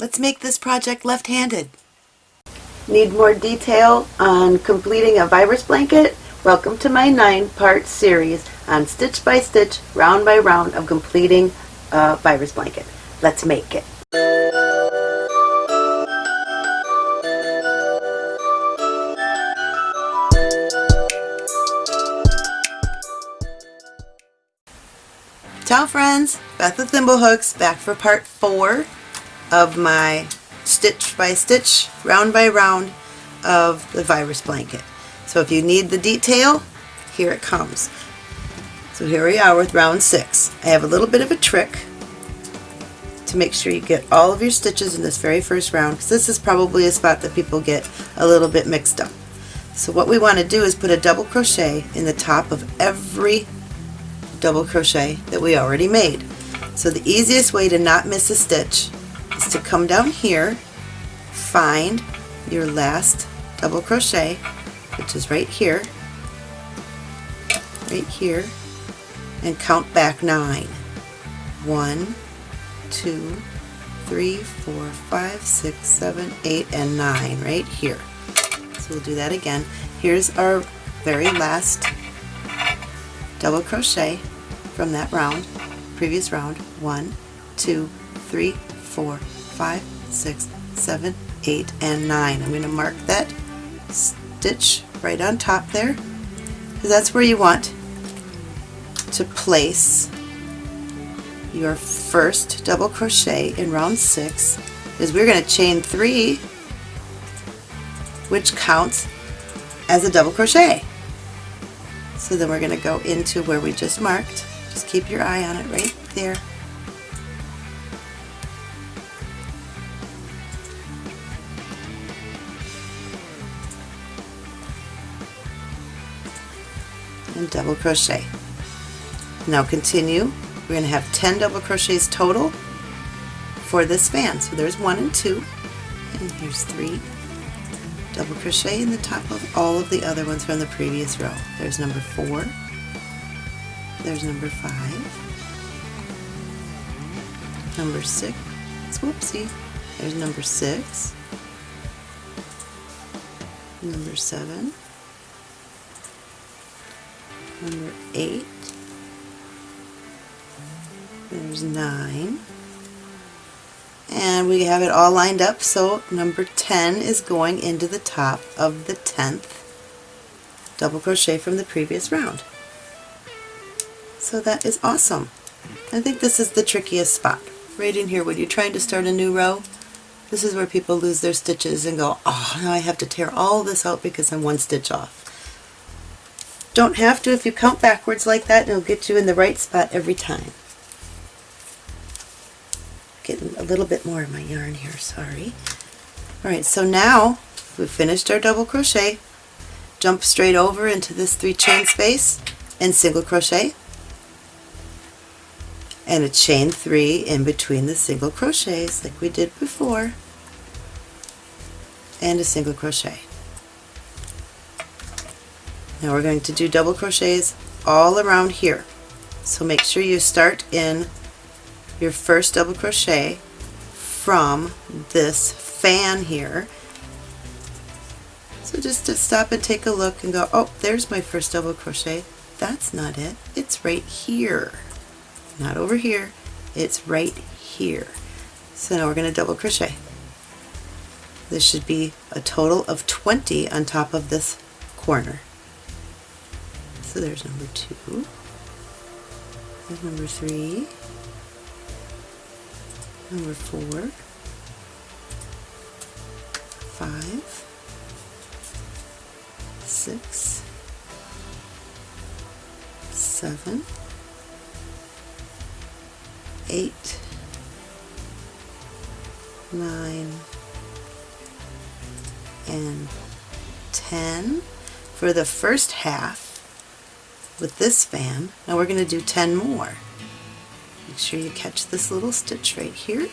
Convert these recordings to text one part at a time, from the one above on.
Let's make this project left-handed. Need more detail on completing a virus blanket? Welcome to my nine-part series on stitch by stitch, round by round of completing a virus blanket. Let's make it. Ciao friends, Beth with Thimblehooks back for part four of my stitch by stitch, round by round of the virus blanket. So if you need the detail, here it comes. So here we are with round six. I have a little bit of a trick to make sure you get all of your stitches in this very first round because this is probably a spot that people get a little bit mixed up. So what we want to do is put a double crochet in the top of every double crochet that we already made. So the easiest way to not miss a stitch to come down here, find your last double crochet, which is right here, right here, and count back nine. One, two, three, four, five, six, seven, eight, and nine right here. So we'll do that again. Here's our very last double crochet from that round, previous round. One, two, three, four, five, six, seven, eight, and nine. I'm going to mark that stitch right on top there because that's where you want to place your first double crochet in round six is we're going to chain three which counts as a double crochet. So then we're going to go into where we just marked. Just keep your eye on it right there. And double crochet. Now continue. We're going to have 10 double crochets total for this span. So there's one and two, and here's three, double crochet in the top of all of the other ones from the previous row. There's number four, there's number five, number six, whoopsie, there's number six, number seven, number eight, there's nine, and we have it all lined up so number 10 is going into the top of the 10th double crochet from the previous round. So that is awesome. I think this is the trickiest spot. Right in here when you're trying to start a new row, this is where people lose their stitches and go, oh, now I have to tear all this out because I'm one stitch off. Don't have to if you count backwards like that, it'll get you in the right spot every time getting a little bit more of my yarn here, sorry. Alright, so now we've finished our double crochet. Jump straight over into this three chain space and single crochet and a chain three in between the single crochets like we did before and a single crochet. Now we're going to do double crochets all around here. So make sure you start in your first double crochet from this fan here. So just to stop and take a look and go, oh, there's my first double crochet. That's not it. It's right here. Not over here. It's right here. So now we're going to double crochet. This should be a total of 20 on top of this corner. So there's number two. There's number three. Number four, five, six, seven, eight, nine, and 10 for the first half with this fan. Now we're going to do 10 more. Make sure you catch this little stitch right here.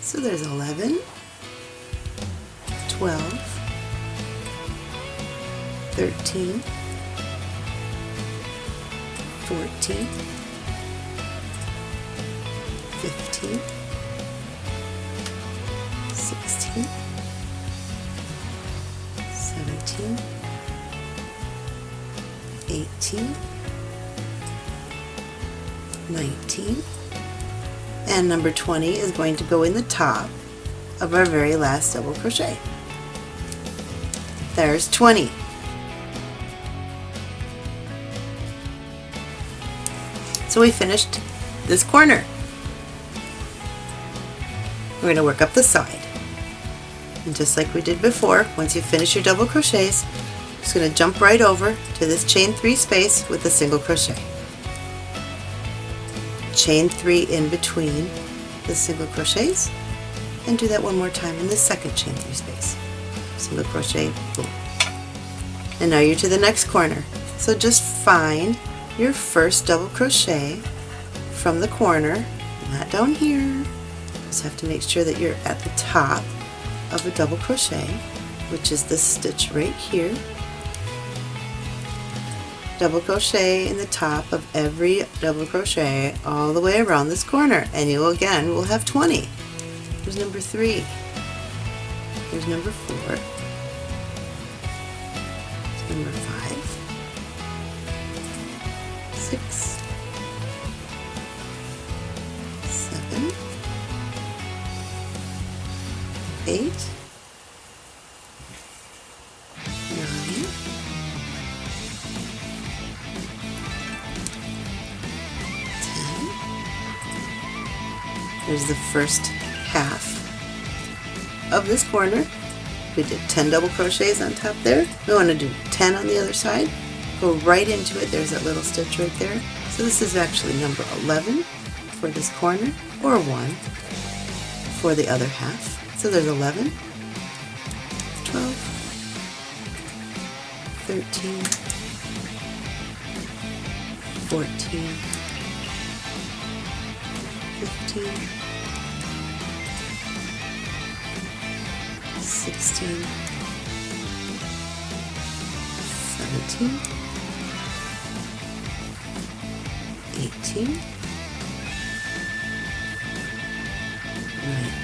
So there's 11, 12, 13, 14, 15, 16, 17, 18, 19, and number 20 is going to go in the top of our very last double crochet. There's 20. So we finished this corner. We're going to work up the side. And just like we did before, once you finish your double crochets, just going to jump right over to this chain 3 space with a single crochet. Chain 3 in between the single crochets and do that one more time in the second chain 3 space. Single crochet, boom. And now you're to the next corner. So just find your first double crochet from the corner, not down here. Just have to make sure that you're at the top of a double crochet, which is this stitch right here double crochet in the top of every double crochet all the way around this corner and you again will have 20. Here's number 3. Here's number 4. Here's number 5. 6. 7. 8. There's the first half of this corner. We did 10 double crochets on top there. We want to do 10 on the other side. Go right into it. There's that little stitch right there. So this is actually number 11 for this corner, or 1 for the other half. So there's 11, 12, 13, 14, 15, 16, 17, 18,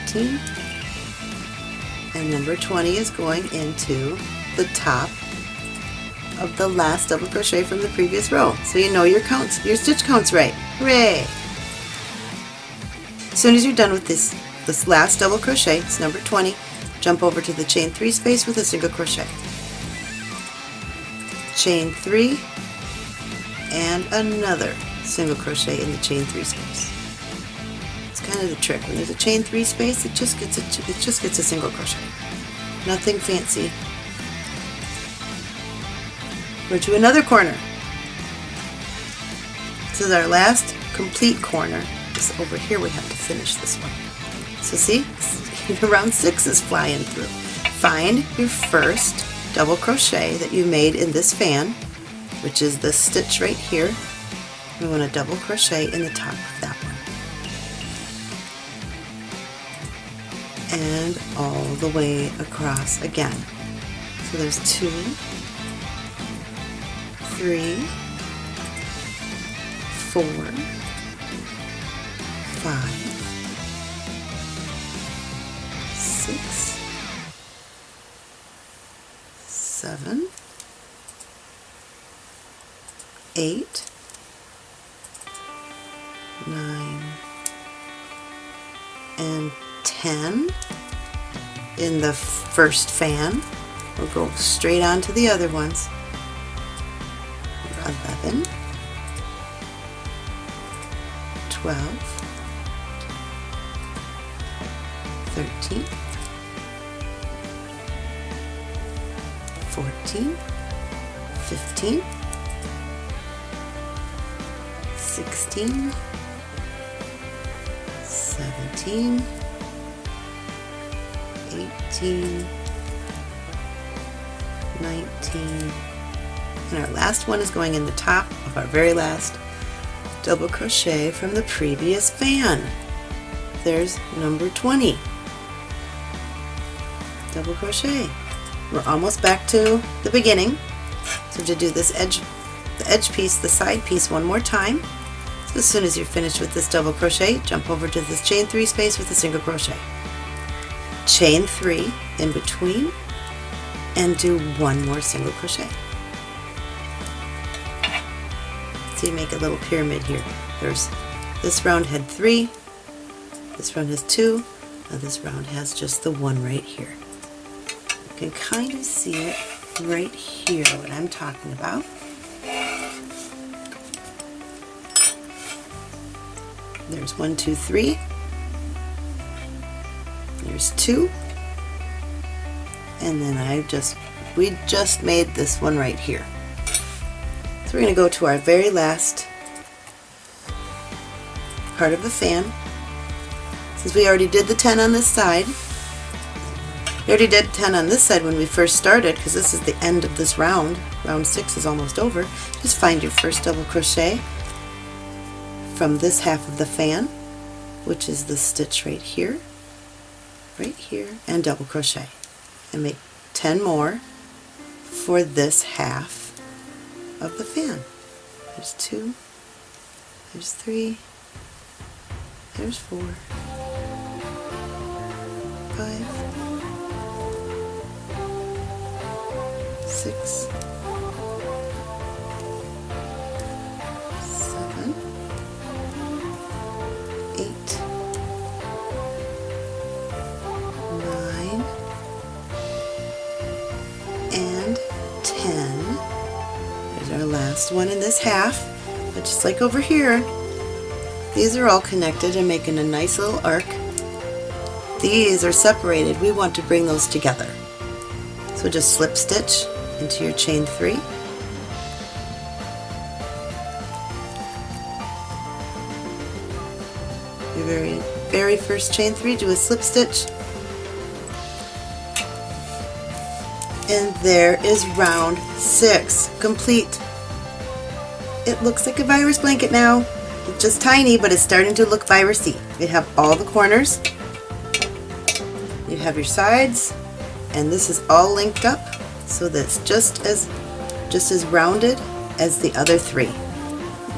19, and number 20 is going into the top of the last double crochet from the previous row. So you know your counts, your stitch counts right. Hooray! As soon as you're done with this, this last double crochet, it's number 20, jump over to the chain 3 space with a single crochet. Chain 3 and another single crochet in the chain 3 space. It's kind of the trick. When there's a chain 3 space, it just gets a, it just gets a single crochet. Nothing fancy. We're to another corner. This is our last complete corner. This over here we have to finish this one. So see, round six is flying through. Find your first double crochet that you made in this fan, which is this stitch right here. We want to double crochet in the top of that one. And all the way across again. So there's two, three, four, five, eight, nine, and ten in the first fan. We'll go straight on to the other ones. 11, 12, 13, 14, 15, 16, 17, 18, 19, and our last one is going in the top of our very last double crochet from the previous fan. There's number 20. Double crochet. We're almost back to the beginning. So to do this edge, the edge piece, the side piece one more time. As soon as you're finished with this double crochet, jump over to this chain 3 space with a single crochet. chain three in between and do one more single crochet. So you make a little pyramid here. There's this round had three, this round has two, now this round has just the one right here. You can kind of see it right here, what I'm talking about. There's one, two, three. There's two. And then I just, we just made this one right here. So we're going to go to our very last part of the fan. Since we already did the 10 on this side, we already did 10 on this side when we first started because this is the end of this round. Round 6 is almost over. Just find your first double crochet from this half of the fan, which is the stitch right here, right here, and double crochet. And make 10 more for this half of the fan. There's two, there's three, there's four, five, six, one in this half. But just like over here, these are all connected and making a nice little arc. These are separated. We want to bring those together. So just slip stitch into your chain three. Your very, very first chain three, do a slip stitch. And there is round six, complete. It looks like a virus blanket now. It's just tiny, but it's starting to look virusy. You have all the corners, you have your sides, and this is all linked up so that's just as just as rounded as the other three.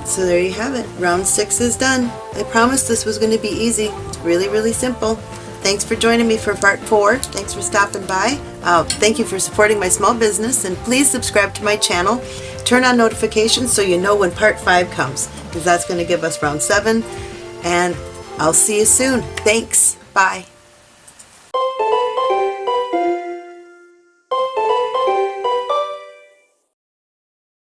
So there you have it. Round six is done. I promised this was going to be easy. It's really, really simple. Thanks for joining me for part four. Thanks for stopping by. Uh, thank you for supporting my small business and please subscribe to my channel. Turn on notifications so you know when part five comes because that's going to give us round seven and I'll see you soon. Thanks. Bye.